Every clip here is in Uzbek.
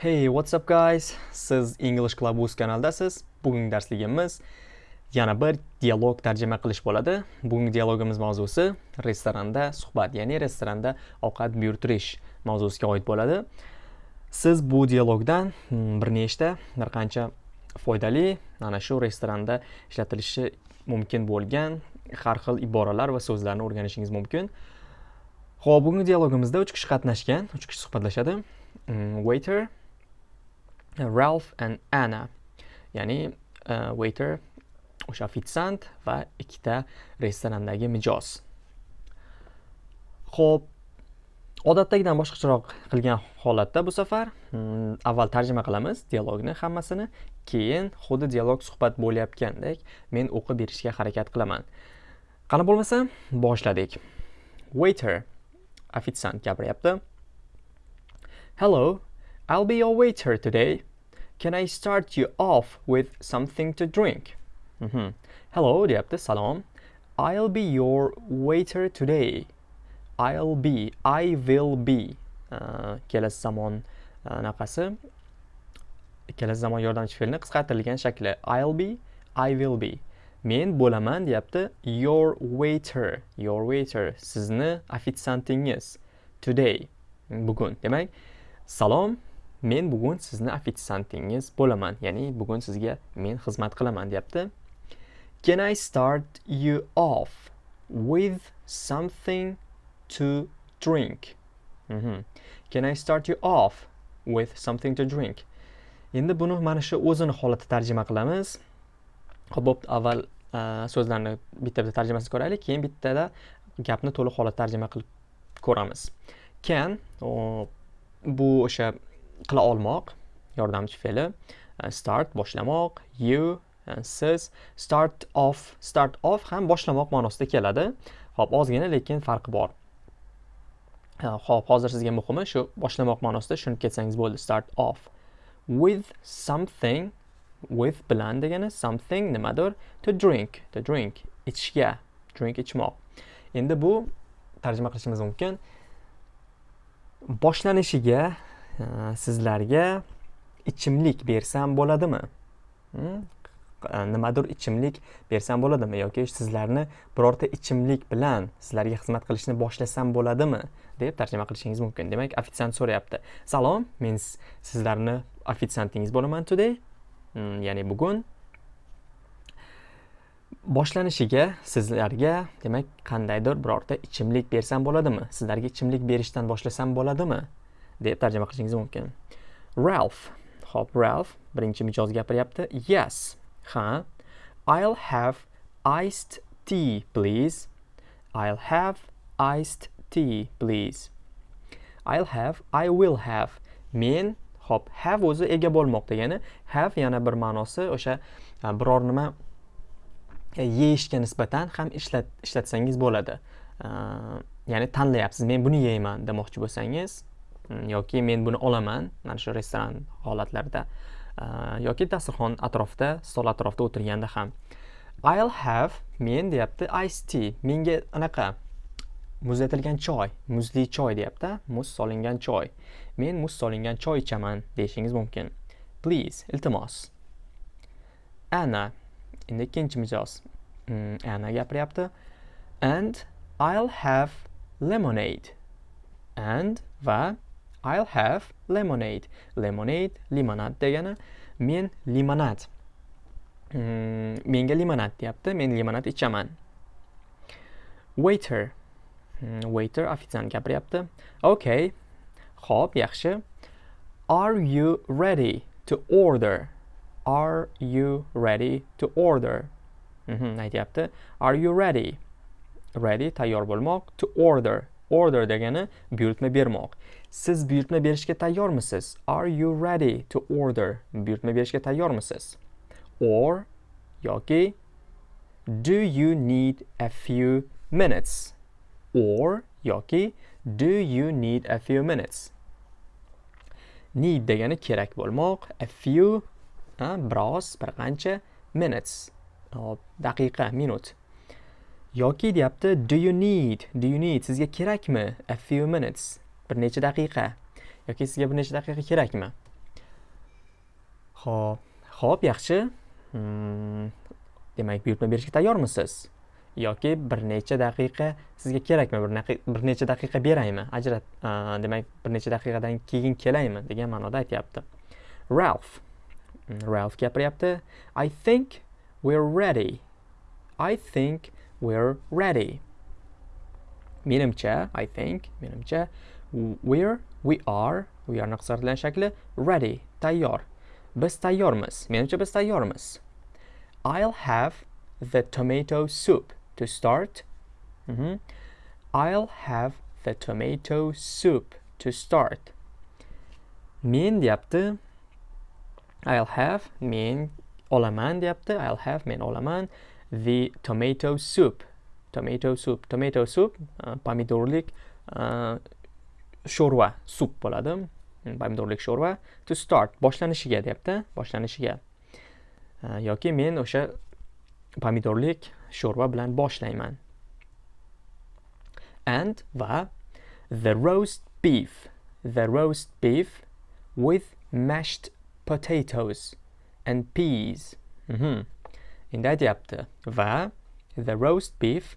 Hey, what's up guys? Siz English Club uz kanaldasiz. Bugungi darsligimiz yana bir dialog tarjima qilish bo'ladi. Bugungi dialogimiz mavzusi restoranda suhbat, ya'ni restoranda ovqat buyurtirish mavzusiga oid bo'ladi. Siz bu dialogdan mm, bir nechta, bir qancha foydali ana shu restoranda ishlatilishi mumkin bo'lgan har xil iboralar va so'zlarni o'rganishingiz mumkin. Xo'p, bugungi dialogimizda 3 kishi qatnashgan, 3 kishi suhbatlashadi. Mm, waiter, Э, Ralph and Anna. Ya'ni uh, waiter o'sha ofitsiant va ikkita restorandagi mijoz. Xo'p, odatdagidan boshqacharoq qilgan holatda bu safar hmm, avval tarjima qilamiz dialogni hammasini, keyin xuddi dialog suhbat bo'layotgandek men o'qib berishga harakat qilaman. Qani bo'lmasa, boshladik. Waiter ofitsiant gapiryapti. Hello, I'll be your waiter today. Can I start you off with something to drink? Mhm. Hello deyapti, salom. I'll be your waiter today. I'll be, I will be. Uh, kelasi zamon uh, anaqasi kelasi zamon yordamchi fe'lini qisqartirilgan shakli I'll be, I will be. Men bo'laman deyapti your waiter, your waiter sizni ofitsiantingiz today bugun. Demak, salom men bugun sizni ofitsiantingiz bo'laman ya'ni bugun sizga men xizmat qilaman deyapti. Can i start you off with something to drink? Mm -hmm. can i start you off with something to drink? Endi buni mana shu o'zini holati tarjima qilamiz. Ho'p avval e, so'zlarni bitta bitta tarjimasini ko'raylik keyin bittada gapni to'liq holat tarjima qilib ko'ramiz. Can bu o'sha qila olmoq. Yordamchi fe'li e, start boshlamoq. You e, siz start off. Start off ham boshlamoq ma'nosida keladi. Ho'p ozgina lekin farqi bor. E, ho'p hozir sizga muhimi shu boshlamoq ma'nosida tushunib ketsangiz bo'ldi start off. With something with bilan degani something nimadir? To drink to drink ichishga drink ichmoq. Endi bu tarjima qilishimiz mumkin. Boshlanishiga sizlarga ichimlik bersam bo'ladimi? Nimadir ichimlik bersam bo'ladimi? Yoki sizlarni birorta ichimlik bilan sizlarga xizmat qilishni boshlasam bo'ladimi? deb tarjima qilishingiz mumkin. Demak ofitsiant so'rayapti. Salom men sizlarni ofitsiantingiz bo'laman today. Ya'ni bugun boshlanishiga sizlarga demak qandaydir birorta ichimlik bersam bo'ladimi? Sizlarga ichimlik berishdan boshlasam bo'ladimi? Deb tarjima qilishingiz mumkin. Ralph. Hop ralph birinchi mijoz gapiryapti. Yes. Ha. I'll have iced tea please. I'll have iced tea please. I'll have i will have. Men hop have o'zi ega bo'lmoq degani have yana bir ma'nosi o'sha e, biror nima e, yeyishga nisbatan ham ishlat ishlatsangiz bo'ladi. E, ya'ni tanlayapsiz men buni yeyman demoqchi bo'lsangiz. Mm, yoki men buni olaman mana shu restoran holatlarida. Yoki dasturxon atrofida stol atrofida o'tirganda ham. I'll have men deyapti ice tea. Menga anaqa muzlatilgan choy muzli choy deyapti muz solingan choy. Men muz solingan choy ichaman deyishingiz mumkin. Please iltimos. Ana endi ikkinchi mijoz. Mm, Ana gapiryapti. And i'll have lemonade. And va I'll have lemonade. Lemonade limonad degani men limonad. Mm, menga limonad deyapti. Men limonad ichaman. Waiter. Mm, waiter ofitsiant gapiryapti. Okay. Xo'p, yaxshi. Are you ready to order? Are you ready to order? Mhm, aytyapti. Are you ready? Ready tayyor bo'lmoq. To order. Order degani buyurtma bermoq. Siz buyurtma berishga tayyormisiz? Are you ready to order? Buyurtma berishga tayyormisiz? Or yoki Do you need a few minutes? Or yoki Do you need a few minutes? Need degani kerak bo'lmoq, a few biroz, bir qancha minutes. hop Daqiqa, minut. Yoki deyapti do you need? Do you need? Sizga kerakmi? A few minutes. bir necha daqiqa yoki sizga bir necha daqiqa kerakmi Xo'p, xo'p, yaxshi. Hmm, demak, buyurtma berishga tayyormisiz? yoki bir necha daqiqa sizga kerakmi bir, bir necha daqiqa beraymi ajrat demak bir necha daqiqadan keyin kelaymi degan ma'noda aytyapti ralph hmm, ralph gapiryapti i think we're ready i think we're ready menimcha i think menimcha we're we are we are qisqartirilgan shakli ready tayyor biz tayyormiz menimcha biz tayyormiz i'll have the tomato soup to start. Mm -hmm. I'll have the tomato soup to start. Men deyapti. I'll have men olaman deyapti. I'll have men olaman the tomato soup. Tomato soup. Tomato soup uh, pomidorlik uh, sho'rva sup bo'ladi. Pomidorlik sho'rva to start boshlanishiga deyapti. Boshlanishiga. Uh, yoki men o'sha pomidorlik sho'rva bilan boshlayman and va the roast beef the roast beef with mashed potatoes and peas mm -hmm. Endi aytyapti va the roast beef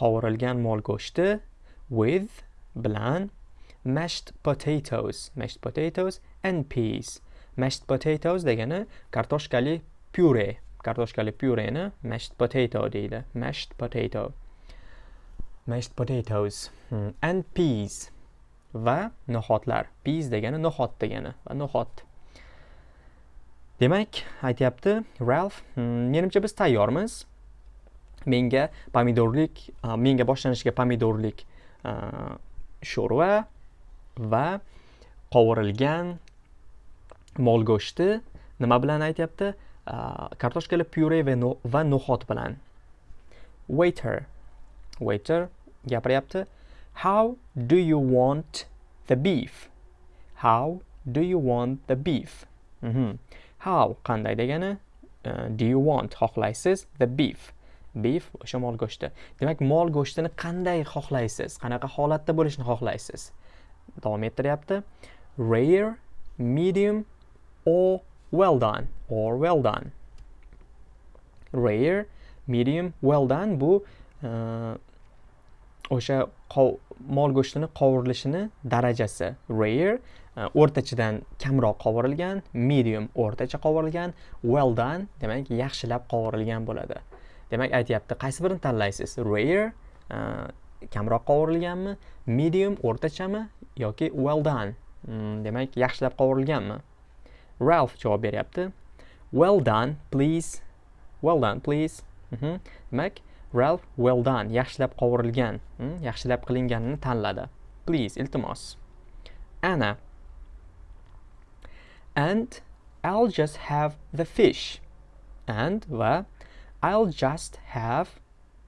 qovurilgan mol go'shti with bilan mashed potatoes mashed potatoes and peas. Mashed potatoes degani kartoshkali pyure kartoshkali pyureni mashed potato deydi. Mashed potato. Mashed potatoes hmm, and peas va no'xatlar peas degani no'xat degani va no'xat demak aytyapti ralf hmm, menimcha biz tayyormiz. Menga pomidorlik menga boshlanishiga pomidorlik sho'rva va qovurilgan mol go'shti nima bilan aytyapti? Kartoshkali pyure va no'xat bilan. Waiter. Waiter gapiryapti how do you want the beef? How do you want the beef? Mm -hmm. How? Qanday degani? Uh, do you want? Xohlaysiz? The beef. Beef o'sha mol go'shti. Demak mol go'shtini qanday xohlaysiz? Qanaqa holatda bo'lishini xohlaysiz? Davom ettiryapti. Rare medium or well done or well done. Rare medium well done bu uh, o'sha mol go'shtini qovurilishini darajasi. Rare Э, o'rtachadan kamroq qovurilgan medium o'rtacha qovurilgan well done demak yaxshilab qovurilgan bo'ladi demak aytyapti qaysi birini tanlaysiz rare e, kamroq qovurilganmi medium o'rtachami yoki well done mm, demak yaxshilab qovurilganmi Ralph javob beryapti. Well done, please. Well done, please. Mhm. Demak, Ralph well done, yaxshilab qovurilgan, mm, yaxshilab qilinganini tanladi. Please, iltimos. ana And I'll just have the fish. And va I'll just have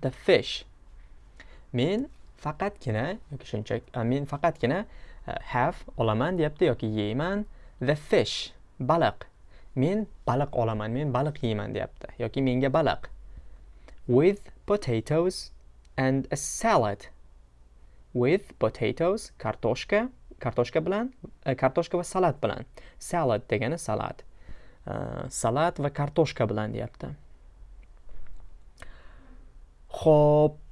the fish. Men faqatgina yoki shunchaki men faqatgina e, have olaman deyapti yoki yeyman the fish baliq men baliq olaman men baliq yeyman deyapti yoki menga baliq with potatoes and a salad with potatoes kartoshka kartoshka bilan e, kartoshka va salat bilan. Salad degani salat. E, salat va kartoshka bilan deyapti. Ho'p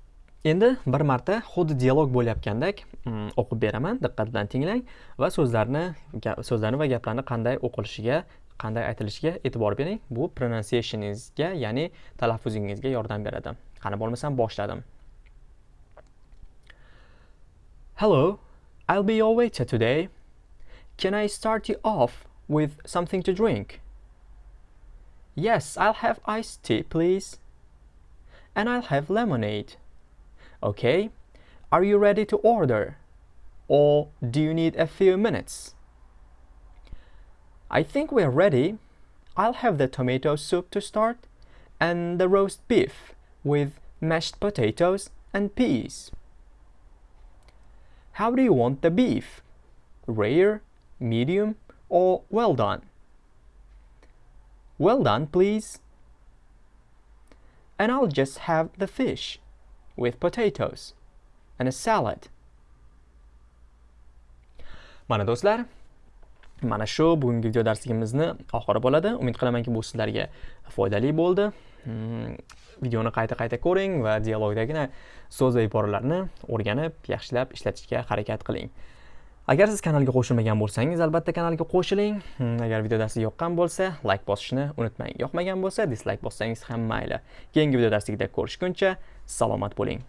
endi bir marta xuddi dialog bo'layotgandek mm, o'qib beraman. Diqqat bilan tinglang va so'zlarni so'zlarni va gaplarni qanday o'qilishiga qanday aytilishiga e'tibor bering. Bu pronunciationingizga ya'ni talaffuzingizga yordam beradi. Qani bo'lmasam boshladim. Hello. I'll be your waiter today can i start you off with something to drink yes i'll have iced tea please and i'll have lemonade Okay, are you ready to order? Or do you need a few minutes? I think we're ready. I'll have the tomato soup to start and the roast beef with mashed potatoes and peas. How do you want the beef? Rare, medium, or well done? Well done, please. And I'll just have the fish with potatoes and a salad. Mana do'stlar, mana shu bugungi video darsligimizni oxiri bo'ladi umid qilamanki bu sizlarga foydali bo'ldi videoni qayta qayta ko'ring va dialogdagi so'z va iboralarni o'rganib yaxshilab ishlatishga harakat qiling. Agar siz kanalga qo'shilmagan bo'lsangiz albatta kanalga qo'shiling. Hm, agar video darsi yoqqan bo'lsa layk bosishni unutmang. Yoqmagan bo'lsa dislayk bossangiz ham mayli. Keyingi video darsligida ko'rishguncha salomat bo'ling.